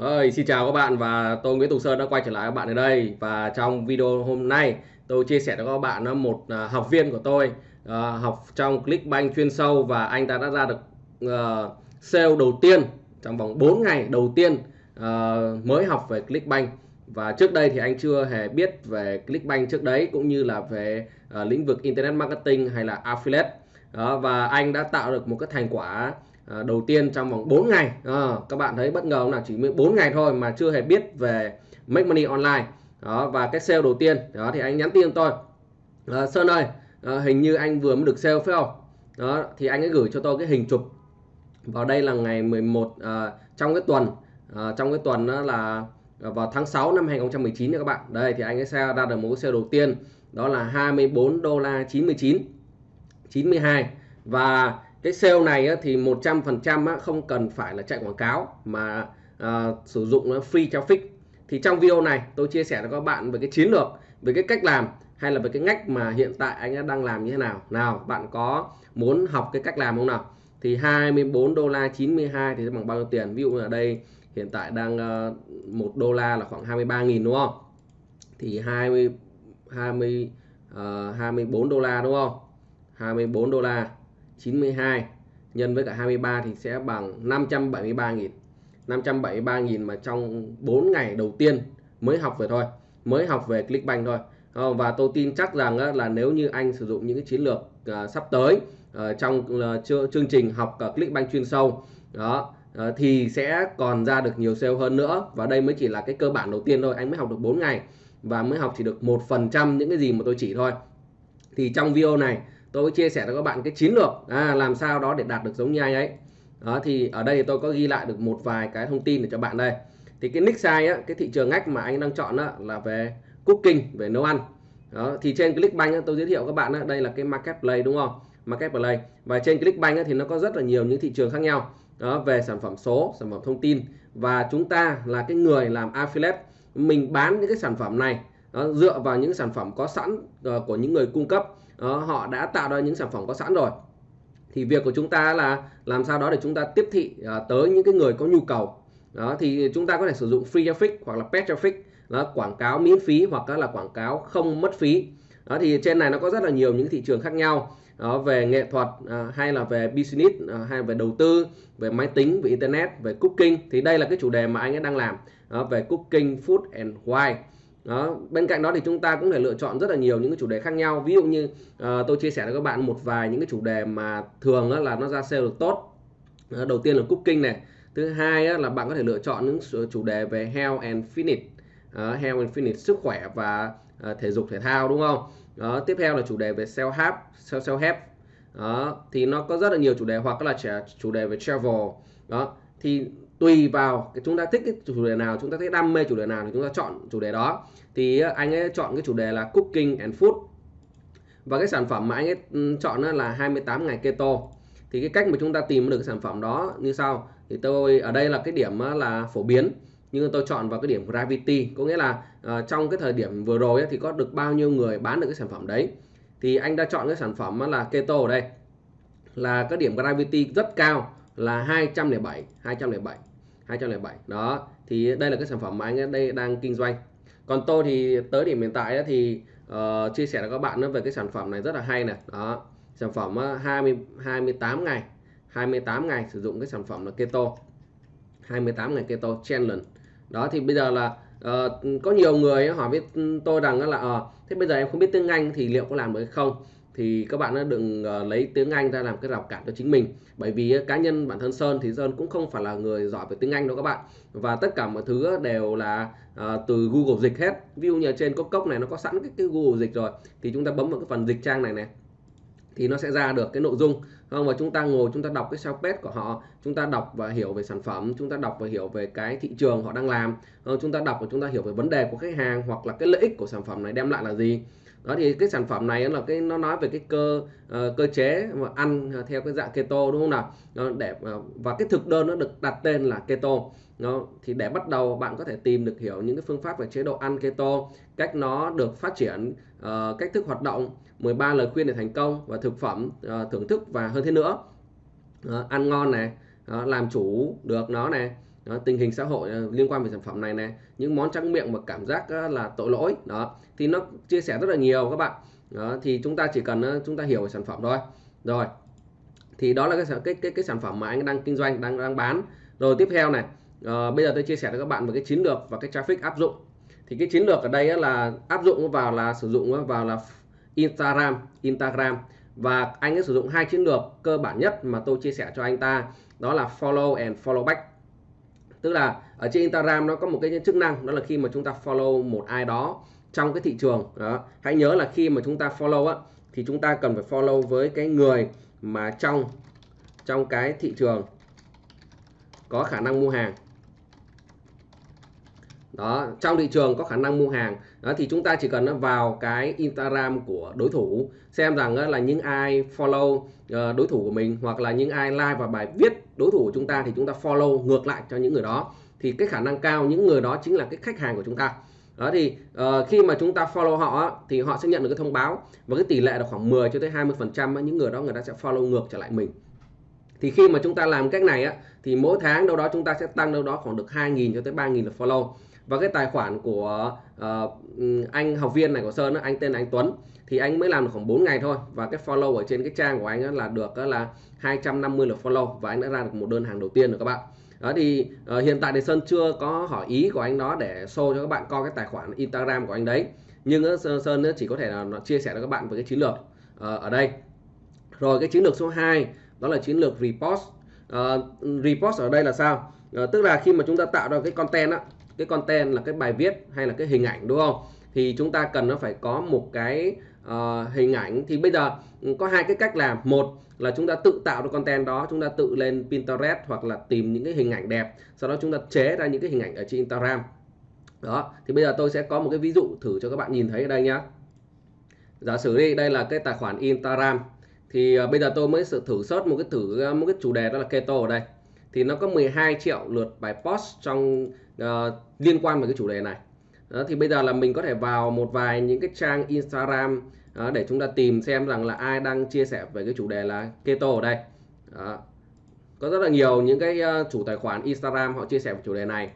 Ơi, xin chào các bạn và tôi Nguyễn Tùng Sơn đã quay trở lại các bạn ở đây. Và trong video hôm nay tôi chia sẻ cho các bạn một à, học viên của tôi uh, học trong Clickbank chuyên sâu và anh ta đã ra được uh, sale đầu tiên trong vòng 4 ngày đầu tiên uh, mới học về Clickbank và trước đây thì anh chưa hề biết về Clickbank trước đấy cũng như là về uh, lĩnh vực Internet Marketing hay là Affiliate. Uh, và anh đã tạo được một cái thành quả à, đầu tiên trong vòng 4 ngày. À, các bạn thấy bất ngờ không nào? Chỉ 4 ngày thôi mà chưa hề biết về make money online. Đó và cái sale đầu tiên. Đó thì anh nhắn tin tôi. À, Sơn ơi à, hình như anh vừa mới được sale phải không? Đó thì anh ấy gửi cho tôi cái hình chụp. Vào đây là ngày 11 à, trong cái tuần. À, trong cái tuần đó là vào tháng 6 năm 2019 nha các bạn. Đây thì anh ấy sale ra được một cái sale đầu tiên. Đó là 24 đô la 99 92 và cái sale này thì 100% không cần phải là chạy quảng cáo mà uh, sử dụng free traffic thì trong video này tôi chia sẻ cho các bạn về cái chiến lược về cái cách làm hay là về cái ngách mà hiện tại anh đang làm như thế nào. Nào bạn có muốn học cái cách làm không nào? Thì 24 đô la 92 thì bằng bao nhiêu tiền? Ví dụ ở đây hiện tại đang ờ, uh, 1 đô la là khoảng 23.000 đúng không? Thì 20 20 uh, 24 đô la đúng không? 24 đô la. 92 nhân với cả 23 thì sẽ bằng 573.000 573.000 mà trong 4 ngày đầu tiên mới học về thôi, mới học về Clickbank thôi. Ờ, và tôi tin chắc rằng là nếu như anh sử dụng những cái chiến lược ờ, sắp tới ờ, trong chương trình học Clickbank chuyên sâu, đó thì sẽ còn ra được nhiều sale hơn nữa. Và đây mới chỉ là cái cơ bản đầu tiên thôi. Anh mới học được 4 ngày và mới học chỉ được một phần trăm những cái gì mà tôi chỉ thôi. Thì trong video này tôi chia sẻ cho các bạn cái chiến lược à, làm sao đó để đạt được giống như anh ấy. Đó thì ở đây tôi có ghi lại được một vài cái thông tin để cho bạn đây. Thì cái nick size á, cái thị trường ngách mà anh đang chọn á, là về cooking về nấu ăn. Đó thì trên Clickbank á, tôi giới thiệu các bạn á, đây là cái marketplace đúng không? Marketplace. Và trên Clickbank á, thì nó có rất là nhiều những thị trường khác nhau. Đó về sản phẩm số sản phẩm thông tin. Và chúng ta là cái người làm affiliate. Mình bán những cái sản phẩm này đó, dựa vào những sản phẩm có sẵn uh, của những người cung cấp đó, họ đã tạo ra những sản phẩm có sẵn rồi. Thì việc của chúng ta là làm sao đó để chúng ta tiếp thị uh, tới những cái người có nhu cầu. Đó thì chúng ta có thể sử dụng free traffic hoặc là paid traffic là quảng cáo miễn phí hoặc là quảng cáo không mất phí. Đó thì trên này nó có rất là nhiều những thị trường khác nhau. Đó, về nghệ thuật à, hay là về business à, hay về đầu tư về máy tính về internet về cooking. Thì đây là cái chủ đề mà anh ấy đang làm. Đó, về cooking food and wine đó bên cạnh đó thì chúng ta cũng thể lựa chọn rất là nhiều những cái chủ đề khác nhau. Ví dụ như uh, tôi chia sẻ với các bạn một vài những cái chủ đề mà thường là nó ra sale được tốt. Uh, đầu tiên là cooking này. Thứ hai là bạn có thể lựa chọn những chủ đề về health and fitness. Uh, health and fitness sức khỏe và uh, thể dục thể thao đúng không? Đó tiếp theo là chủ đề về self help self self help. Đó thì nó có rất là nhiều chủ đề hoặc là chủ đề về travel. Đó thì tùy vào cái chúng ta thích cái chủ đề nào chúng ta thích đam mê chủ đề nào thì chúng ta chọn chủ đề đó. Thì ờ, anh ấy chọn cái chủ đề là cooking and food. Và cái sản phẩm mà anh ấy ừ, chọn là 28 ngày keto. Thì cái cách mà chúng ta tìm được cái sản phẩm đó như sau. Thì tôi ở đây là cái điểm ờ, là phổ biến. Nhưng tôi chọn vào cái điểm gravity. Có nghĩa là uh, trong cái thời điểm vừa rồi ấy, thì có được bao nhiêu người bán được cái sản phẩm đấy. Thì anh đã chọn cái sản phẩm là keto ở đây. Là cái điểm gravity rất cao là 207 207 207 đó thì đây là cái sản phẩm mà anh đây đang kinh doanh. Còn tôi thì tới điểm hiện tại thì uh, chia sẻ với các bạn về cái sản phẩm này rất là hay này đó sản phẩm ờ, 20 28 ngày 28 ngày sử dụng cái sản phẩm là keto. 28 ngày keto challenge đó thì bây giờ là uh, có nhiều người hỏi với tôi rằng là uh, thế bây giờ em không biết tiếng Anh thì liệu có làm được không? Thì các bạn đừng ờ, lấy tiếng Anh ra làm cái rào cản cho chính mình. Bởi vì ờ, cá nhân bản thân Sơn thì Sơn cũng không phải là người giỏi về tiếng Anh đâu các bạn. Và tất cả mọi thứ ờ, đều là uh, từ Google dịch hết. Ví dụ như trên có cốc này nó có sẵn cái, cái Google dịch rồi thì chúng ta bấm vào cái phần dịch trang này này thì nó sẽ ra được cái nội dung. Không? Và chúng ta ngồi chúng ta đọc cái sao page của họ chúng ta đọc và hiểu về sản phẩm chúng ta đọc và hiểu về cái thị trường họ đang làm. Không? chúng ta đọc và chúng ta hiểu về vấn đề của khách hàng hoặc là cái lợi ích của sản phẩm này đem lại là gì đó thì cái sản phẩm này là cái nó nói về cái cơ uh, cơ chế mà ăn theo cái dạng keto đúng không nào? Nó để ờ, và cái thực đơn nó được đặt tên là keto. Nó thì để bắt đầu bạn có thể tìm được hiểu những cái phương pháp về chế độ ăn keto cách nó được phát triển uh, cách thức hoạt động 13 lời khuyên để thành công và thực phẩm uh, thưởng thức và hơn thế nữa. Uh, ăn ngon này uh, làm chủ được nó này đó, tình hình xã hội ờ, liên quan về sản phẩm này này những món trắng miệng mà cảm giác ờ, là tội lỗi đó thì nó chia sẻ rất là nhiều các bạn. Đó, thì chúng ta chỉ cần ờ, chúng ta hiểu về sản phẩm thôi. Rồi thì đó là cái cái cái, cái sản phẩm mà anh đang kinh doanh đang đang bán. Rồi tiếp theo này à, bây giờ tôi chia sẻ với các bạn về cái chiến lược và cái traffic áp dụng. Thì cái chiến lược ở đây là áp dụng vào là sử dụng vào là Instagram Instagram. Và anh ấy sử dụng hai chiến lược cơ bản nhất mà tôi chia sẻ cho anh ta đó là follow and follow back tức là ở trên Instagram nó có một cái chức năng, đó là khi mà chúng ta follow một ai đó trong cái thị trường. Đó. Hãy nhớ là khi mà chúng ta follow á, thì chúng ta cần phải follow với cái người mà trong trong cái thị trường có khả năng mua hàng. Đó, trong thị trường có khả năng mua hàng đó thì chúng ta chỉ cần vào cái Instagram của đối thủ xem rằng là những ai follow ờ, đối thủ của mình hoặc là những ai like vào bài viết đối thủ của chúng ta thì chúng ta follow ngược lại cho những người đó. Thì cái khả năng cao những người đó chính là cái khách hàng của chúng ta. Đó thì uh, khi mà chúng ta follow họ thì họ sẽ nhận được cái thông báo và cái tỷ lệ là khoảng 10 cho tới 20 phần trăm những người đó người ta sẽ follow ngược trở lại mình. Thì khi mà chúng ta làm cách này á thì mỗi tháng đâu đó chúng ta sẽ tăng đâu đó khoảng được 2.000 cho tới 3.000 lượt follow và cái tài khoản của uh, anh học viên này của Sơn anh tên là anh Tuấn thì anh mới làm được khoảng 4 ngày thôi. Và cái follow ở trên cái trang của anh là được là 250 lượt follow và anh đã ra được một đơn hàng đầu tiên rồi các bạn. Đó thì uh, hiện tại thì Sơn chưa có hỏi ý của anh đó để show cho các bạn coi cái tài khoản Instagram của anh đấy. Nhưng uh, Sơn chỉ có thể là nó chia sẻ cho các bạn về cái chiến lược uh, ở đây. Rồi cái chiến lược số 2 đó là chiến lược repost. Uh, repost ở đây là sao? Uh, tức là khi mà chúng ta tạo ra cái content á cái content là cái bài viết hay là cái hình ảnh đúng không? Thì chúng ta cần nó phải có một cái uh, hình ảnh. Thì bây giờ ừ, có hai cái cách làm. Một là chúng ta tự tạo được content đó chúng ta tự lên Pinterest hoặc là tìm những cái hình ảnh đẹp. Sau đó chúng ta chế ra những cái hình ảnh ở trên Instagram. Đó thì bây giờ tôi sẽ có một cái ví dụ thử cho các bạn nhìn thấy ở đây nhá. Giả sử đi đây là cái tài khoản Instagram. Thì uh, bây giờ tôi mới thử search một cái thử ờ, một cái chủ đề đó là keto ở đây thì nó có 12 triệu lượt bài post trong uh, liên quan với cái chủ đề này. Đó, thì bây giờ là mình có thể vào một vài những cái trang Instagram đó, để chúng ta tìm xem rằng là ai đang chia sẻ về cái chủ đề là keto ở đây. Đó. có rất là nhiều những cái uh, chủ tài khoản Instagram họ chia sẻ về chủ đề này.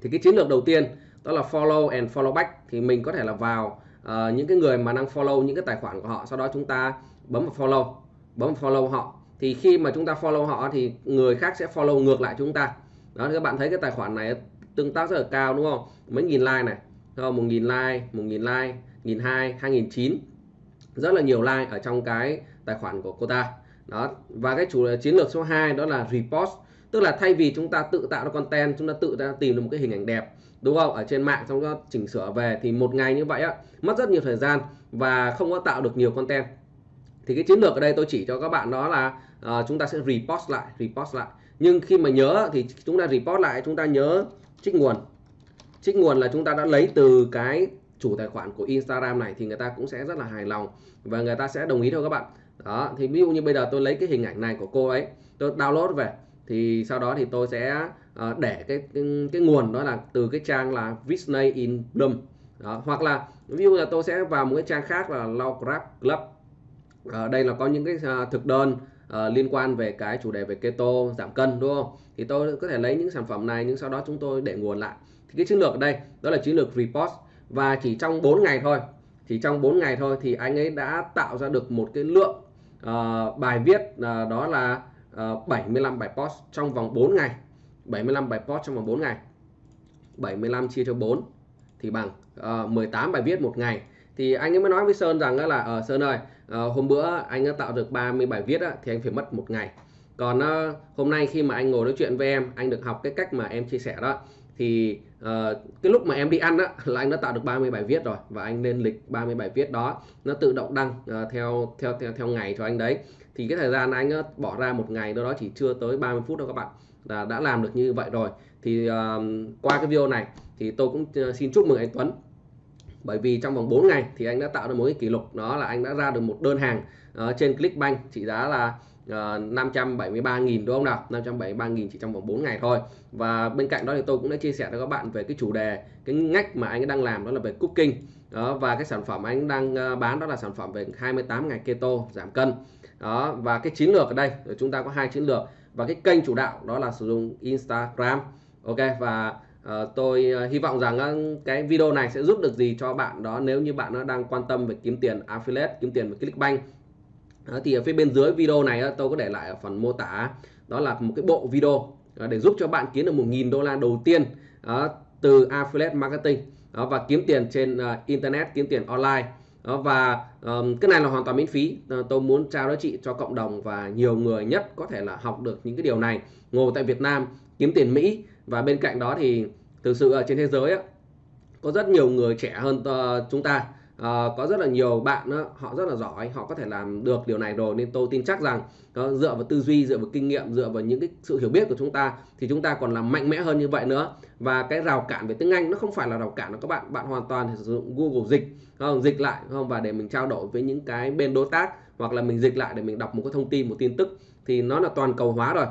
Thì cái chiến lược đầu tiên đó là follow and follow back. Thì mình có thể là vào uh, những cái người mà đang follow những cái tài khoản của họ sau đó chúng ta bấm vào follow bấm vào follow họ thì khi mà chúng ta follow họ thì người khác sẽ follow ngược lại chúng ta. Đó, các bạn thấy cái tài khoản này tương tác rất là cao, đúng không? Mấy nghìn like này. Không? Một nghìn like, một nghìn like, nghìn hai hai nghìn chín. Rất là nhiều like ở trong cái tài khoản của cô ta. Đó, và cái chủ chiến lược số 2 đó là repost. Tức là thay vì chúng ta tự tạo ra content, chúng ta tự ra tìm được một cái hình ảnh đẹp, đúng không? Ở trên mạng xong đó chỉnh sửa về thì một ngày như vậy á, mất rất nhiều thời gian và không có tạo được nhiều content thì cái chiến lược ở đây tôi chỉ cho các bạn đó là uh, chúng ta sẽ repost lại repost lại. Nhưng khi mà nhớ thì chúng ta repost lại chúng ta nhớ trích nguồn. Trích nguồn là chúng ta đã lấy từ cái chủ tài khoản của Instagram này thì người ta cũng sẽ rất là hài lòng và người ta sẽ đồng ý thôi các bạn. Đó thì ví dụ như bây giờ tôi lấy cái hình ảnh này của cô ấy tôi download về thì sau đó thì tôi sẽ uh, để cái, cái cái nguồn đó là từ cái trang là Disney in Bloom. Đó. hoặc là ví dụ là tôi sẽ vào một cái trang khác là Lograph Club à, đây là có những cái ờ, thực đơn à, liên quan về cái chủ đề về keto giảm cân đúng không? Thì tôi có thể lấy những sản phẩm này nhưng sau đó chúng tôi để nguồn lại. Thì cái chiến lược ở đây đó là chiến lược report. Và chỉ trong 4 ngày thôi chỉ trong 4 ngày thôi thì anh ấy đã tạo ra được một cái lượng uh, bài viết uh, đó là uh, 75 bài post trong vòng 4 ngày. 75 bài post trong vòng 4 ngày. 75 chia cho 4 thì bằng uh, 18 bài viết một ngày. Thì anh ấy mới nói với Sơn rằng là ở uh, Sơn ơi uh, Ờ, hôm bữa anh đã tạo được 30 bài viết á, thì anh phải mất một ngày. Còn uh, hôm nay khi mà anh ngồi nói chuyện với em anh được học cái cách mà em chia sẻ đó thì uh, cái lúc mà em đi ăn á là anh đã tạo được 30 bài viết rồi và anh lên lịch 30 bài viết đó. Nó tự động đăng uh, theo theo theo theo ngày cho anh đấy. Thì cái thời gian anh uh, bỏ ra một ngày đó đó chỉ chưa tới 30 phút đâu các bạn là đã làm được như vậy rồi. Thì uh, qua cái video này thì tôi cũng xin chúc mừng anh Tuấn bởi vì trong vòng 4 ngày thì anh đã tạo được một cái kỷ lục đó là anh đã ra được một đơn hàng uh, trên Clickbank trị giá là ờ, uh, 573.000 đúng không nào? 573.000 chỉ trong vòng 4 ngày thôi. Và bên cạnh đó thì tôi cũng đã chia sẻ cho các bạn về cái chủ đề cái ngách mà anh đang làm đó là về cooking. Đó và cái sản phẩm anh đang uh, bán đó là sản phẩm về 28 ngày keto giảm cân. Đó và cái chiến lược ở đây chúng ta có hai chiến lược. Và cái kênh chủ đạo đó là sử dụng Instagram ok? Và Ờ, tôi ờ, hy vọng rằng cái video này sẽ giúp được gì cho bạn đó nếu như bạn nó đang quan tâm về kiếm tiền affiliate kiếm tiền về Clickbank thì ở phía bên dưới video này tôi có để lại ở phần mô tả đó là một cái bộ video ờ, để giúp cho bạn kiếm được 1.000 đô la đầu tiên từ affiliate marketing và kiếm tiền trên internet kiếm tiền online. Đó, và um, cái này là hoàn toàn miễn phí tôi muốn trao giá trị cho cộng đồng và nhiều người nhất có thể là học được những cái điều này. Ngồi tại Việt Nam kiếm tiền Mỹ và bên cạnh đó thì thực sự ở trên thế giới á, có rất nhiều người trẻ hơn uh, chúng ta. Uh, có rất là nhiều bạn đó, họ rất là giỏi họ có thể làm được điều này rồi. Nên tôi tin chắc rằng đó, dựa vào tư duy dựa vào kinh nghiệm dựa vào những cái sự hiểu biết của chúng ta thì chúng ta còn làm mạnh mẽ hơn như vậy nữa. Và cái rào cản về tiếng Anh nó không phải là rào cản của các bạn. Bạn hoàn toàn sử dụng Google dịch không dịch lại không? Và để mình trao đổi với những cái bên đối tác hoặc là mình dịch lại để mình đọc một cái thông tin một tin tức thì nó là toàn cầu hóa rồi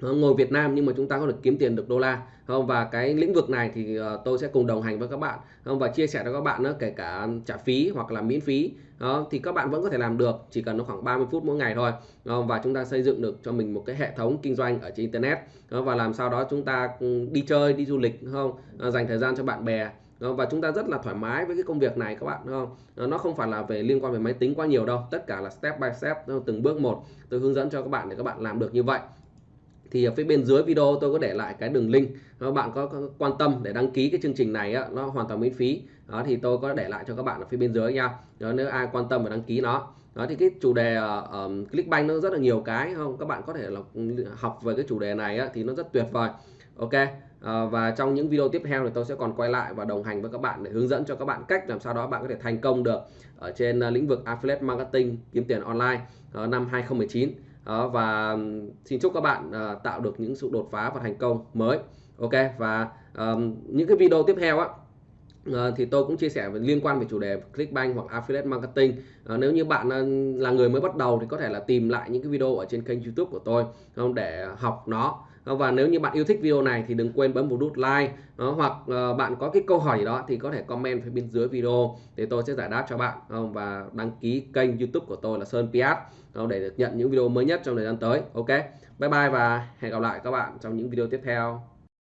ngồi Việt Nam nhưng mà chúng ta có được kiếm tiền được đô la không? Và cái lĩnh vực này thì ờ, tôi sẽ cùng đồng hành với các bạn không? Và chia sẻ cho các bạn nữa kể cả trả phí hoặc là miễn phí đó thì các bạn vẫn có thể làm được chỉ cần nó khoảng 30 phút mỗi ngày thôi không? và chúng ta xây dựng được cho mình một cái hệ thống kinh doanh ở trên internet đó, và làm sao đó chúng ta ừ, đi chơi đi du lịch không? Ờ, dành thời gian cho bạn bè và chúng ta rất là thoải mái với cái công việc này các bạn không? Ờ, nó không phải là về liên quan về máy tính quá nhiều đâu tất cả là step by step từng bước một tôi hướng dẫn cho các bạn để các bạn làm được như vậy thì ở phía bên dưới video tôi có để lại cái đường link. Các bạn có, quan tâm để đăng ký cái chương trình này á, nó hoàn toàn miễn phí. Đó thì tôi có để lại cho các bạn ở phía bên dưới nha. Đó, nếu ai quan tâm và đăng ký nó. Đó thì cái chủ đề uh, um, Clickbank nó rất là nhiều cái không? Các bạn có thể là học về cái chủ đề này á, thì nó rất tuyệt vời. Ok à, và trong những video tiếp theo thì tôi sẽ còn quay lại và đồng hành với các bạn để hướng dẫn cho các bạn cách làm sao đó bạn có thể thành công được ở trên uh, lĩnh vực affiliate marketing kiếm tiền online uh, năm 2019 đó, và xin chúc các bạn uh, tạo được những sự đột phá và thành công mới. Ok và um, những cái video tiếp theo á ờ, thì tôi cũng chia sẻ về liên quan về chủ đề Clickbank hoặc Affiliate Marketing. Ờ, nếu như bạn là người mới bắt đầu thì có thể là tìm lại những cái video ở trên kênh YouTube của tôi không để học nó và nếu như bạn yêu thích video này thì đừng quên bấm vào nút like đó, hoặc uh, bạn có cái câu hỏi gì đó thì có thể comment phía bên dưới video để tôi sẽ giải đáp cho bạn không? và đăng ký kênh YouTube của tôi là Sơn Piat để được nhận những video mới nhất trong thời gian tới ok? Bye bye và hẹn gặp lại các bạn trong những video tiếp theo.